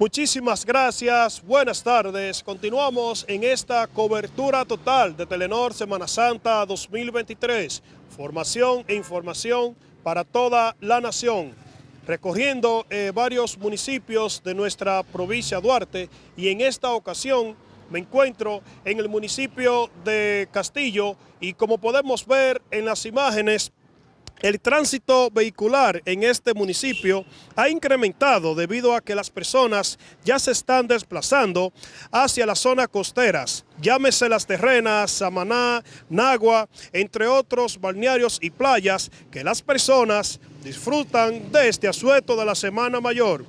Muchísimas gracias, buenas tardes. Continuamos en esta cobertura total de Telenor Semana Santa 2023. Formación e información para toda la nación. Recorriendo eh, varios municipios de nuestra provincia Duarte y en esta ocasión me encuentro en el municipio de Castillo y como podemos ver en las imágenes el tránsito vehicular en este municipio ha incrementado debido a que las personas ya se están desplazando hacia las zonas costeras, llámese las terrenas, Samaná, Nagua, entre otros balnearios y playas que las personas disfrutan de este asueto de la Semana Mayor.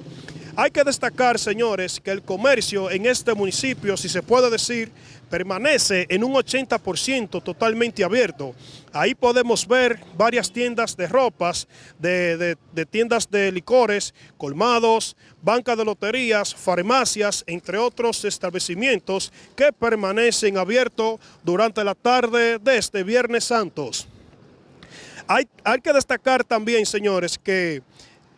Hay que destacar, señores, que el comercio en este municipio, si se puede decir, permanece en un 80% totalmente abierto. Ahí podemos ver varias tiendas de ropas, de, tiendas de licores, colmados, bancas de loterías, farmacias, entre otros establecimientos que permanecen abiertos durante la tarde de este Viernes Santos. Hay, hay que destacar también, señores, que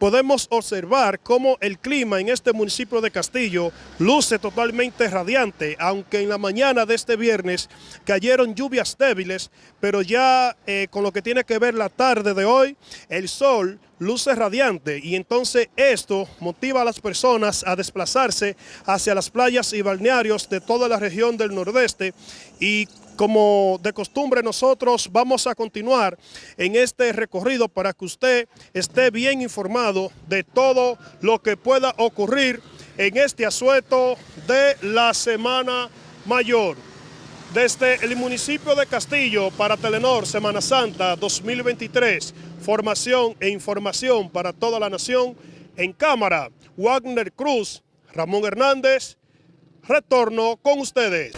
podemos observar cómo el clima en este municipio de Castillo luce totalmente radiante, aunque en la mañana de este viernes cayeron lluvias débiles, pero ya eh, con lo que tiene que ver la tarde de hoy, el sol luce radiante y entonces esto motiva a las personas a desplazarse hacia las playas y balnearios de toda la región del nordeste y como de costumbre nosotros vamos a continuar en este recorrido para que usted esté bien informado de todo lo que pueda ocurrir en este asueto de la Semana Mayor. Desde el municipio de Castillo para Telenor Semana Santa 2023, formación e información para toda la nación. En cámara, Wagner Cruz, Ramón Hernández, retorno con ustedes.